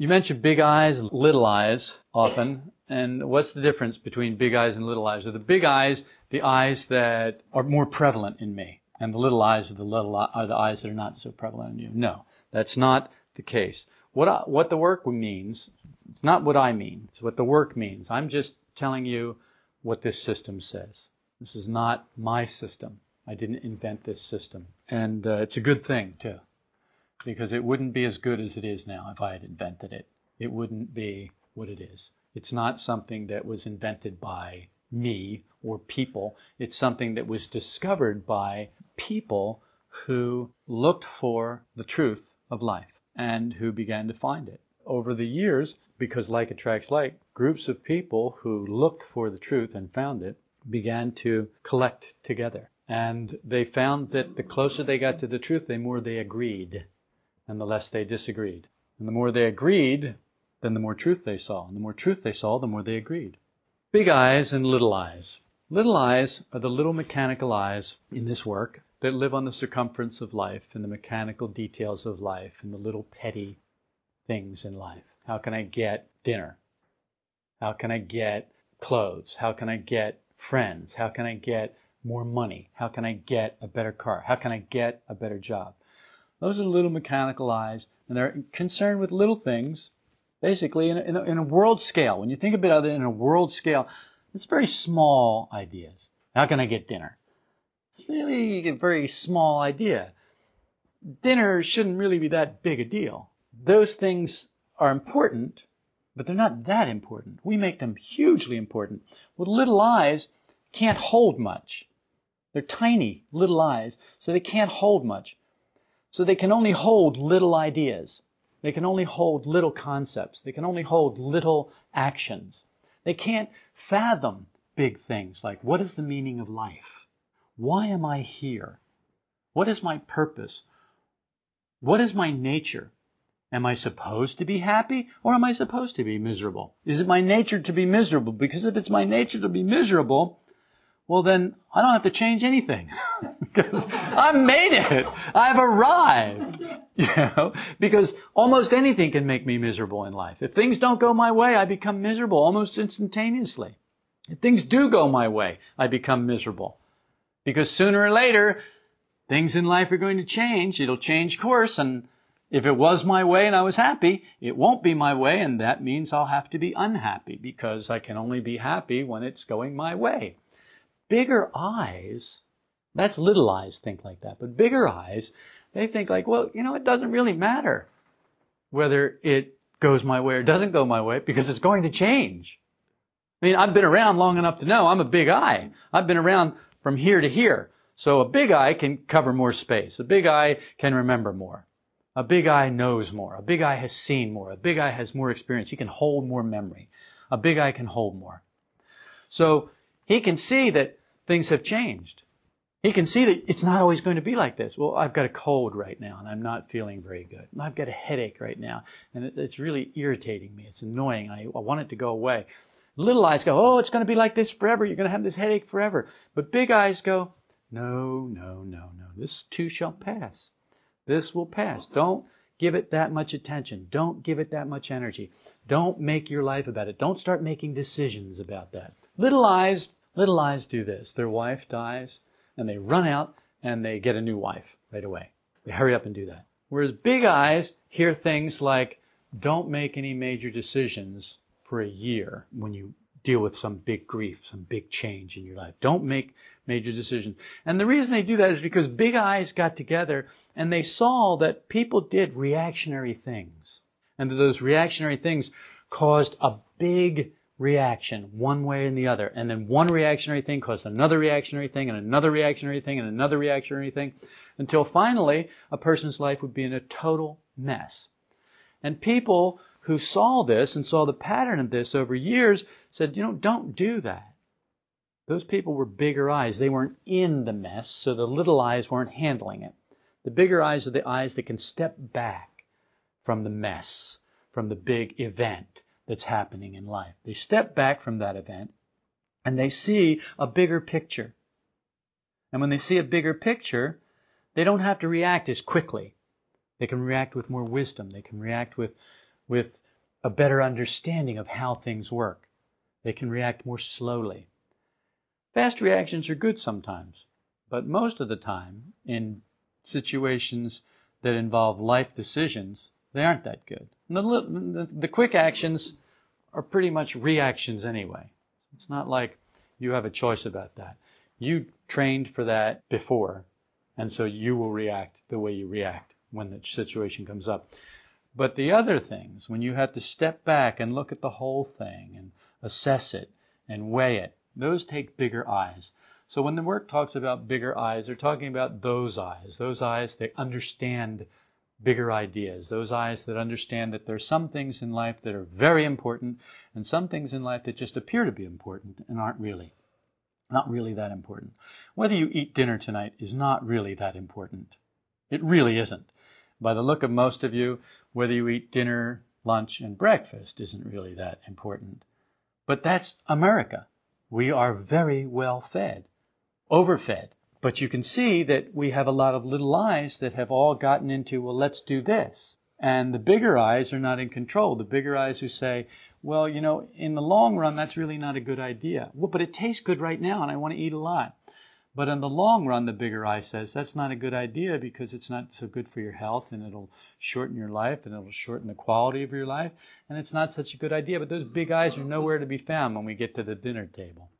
You mentioned big eyes, and little eyes often. And what's the difference between big eyes and little eyes? Are the big eyes the eyes that are more prevalent in me? And the little eyes are the little are the eyes that are not so prevalent in you? No, that's not the case. What I, what the work means, it's not what I mean. It's what the work means. I'm just telling you what this system says. This is not my system. I didn't invent this system. And uh, it's a good thing, too, because it wouldn't be as good as it is now if I had invented it. It wouldn't be what it is. It's not something that was invented by me or people. It's something that was discovered by people who looked for the truth of life and who began to find it. Over the years, because like attracts like, groups of people who looked for the truth and found it began to collect together. And they found that the closer they got to the truth, the more they agreed, and the less they disagreed. And the more they agreed, then the more truth they saw. And the more truth they saw, the more they agreed. Big eyes and little eyes. Little eyes are the little mechanical eyes in this work that live on the circumference of life and the mechanical details of life and the little petty things in life. How can I get dinner? How can I get clothes? How can I get friends? How can I get more money? How can I get a better car? How can I get a better job? Those are little mechanical eyes, and they're concerned with little things, basically in a, in a, in a world scale. When you think about it in a world scale, it's very small ideas. How can I get dinner? It's really a very small idea. Dinner shouldn't really be that big a deal. Those things are important, but they're not that important. We make them hugely important. With little eyes, can't hold much. They're tiny little eyes, so they can't hold much. So they can only hold little ideas. They can only hold little concepts. They can only hold little actions. They can't fathom big things like what is the meaning of life? Why am I here? What is my purpose? What is my nature? Am I supposed to be happy or am I supposed to be miserable? Is it my nature to be miserable? Because if it's my nature to be miserable, well then I don't have to change anything. because I've made it. I've arrived. You know, because almost anything can make me miserable in life. If things don't go my way, I become miserable almost instantaneously. If things do go my way, I become miserable. Because sooner or later, things in life are going to change. It'll change course and if it was my way and I was happy, it won't be my way, and that means I'll have to be unhappy because I can only be happy when it's going my way. Bigger eyes, that's little eyes think like that, but bigger eyes, they think like, well, you know, it doesn't really matter whether it goes my way or doesn't go my way because it's going to change. I mean, I've been around long enough to know I'm a big eye. I've been around from here to here. So a big eye can cover more space. A big eye can remember more. A big eye knows more. A big eye has seen more. A big eye has more experience. He can hold more memory. A big eye can hold more. So he can see that things have changed. He can see that it's not always going to be like this. Well, I've got a cold right now and I'm not feeling very good. I've got a headache right now and it's really irritating me. It's annoying. I, I want it to go away. Little eyes go, oh, it's going to be like this forever. You're going to have this headache forever. But big eyes go, no, no, no, no. This too shall pass. This will pass. Don't give it that much attention. Don't give it that much energy. Don't make your life about it. Don't start making decisions about that. Little eyes, little eyes do this. Their wife dies and they run out and they get a new wife right away. They hurry up and do that. Whereas big eyes hear things like, don't make any major decisions for a year when you deal with some big grief, some big change in your life. Don't make major decisions. And the reason they do that is because big eyes got together and they saw that people did reactionary things. And that those reactionary things caused a big reaction one way and the other. And then one reactionary thing caused another reactionary thing and another reactionary thing and another reactionary thing until finally a person's life would be in a total mess. And people who saw this and saw the pattern of this over years said, you know, don't do that. Those people were bigger eyes. They weren't in the mess, so the little eyes weren't handling it. The bigger eyes are the eyes that can step back from the mess, from the big event that's happening in life. They step back from that event and they see a bigger picture. And when they see a bigger picture, they don't have to react as quickly. They can react with more wisdom. They can react with with a better understanding of how things work. They can react more slowly. Fast reactions are good sometimes, but most of the time, in situations that involve life decisions, they aren't that good. The, the, quick actions are pretty much reactions anyway. It's not like you have a choice about that. You trained for that before, and so you will react the way you react when the situation comes up. But the other things, when you have to step back and look at the whole thing and assess it and weigh it, those take bigger eyes. So when the work talks about bigger eyes, they're talking about those eyes. Those eyes, that understand bigger ideas. Those eyes that understand that there are some things in life that are very important and some things in life that just appear to be important and aren't really. Not really that important. Whether you eat dinner tonight is not really that important. It really isn't. By the look of most of you, whether you eat dinner, lunch, and breakfast isn't really that important. But that's America. We are very well fed, overfed. But you can see that we have a lot of little eyes that have all gotten into, well, let's do this. And the bigger eyes are not in control. The bigger eyes who say, well, you know, in the long run, that's really not a good idea. Well, but it tastes good right now and I want to eat a lot. But in the long run, the bigger eye says that's not a good idea because it's not so good for your health and it'll shorten your life and it'll shorten the quality of your life and it's not such a good idea. But those big eyes are nowhere to be found when we get to the dinner table.